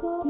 go,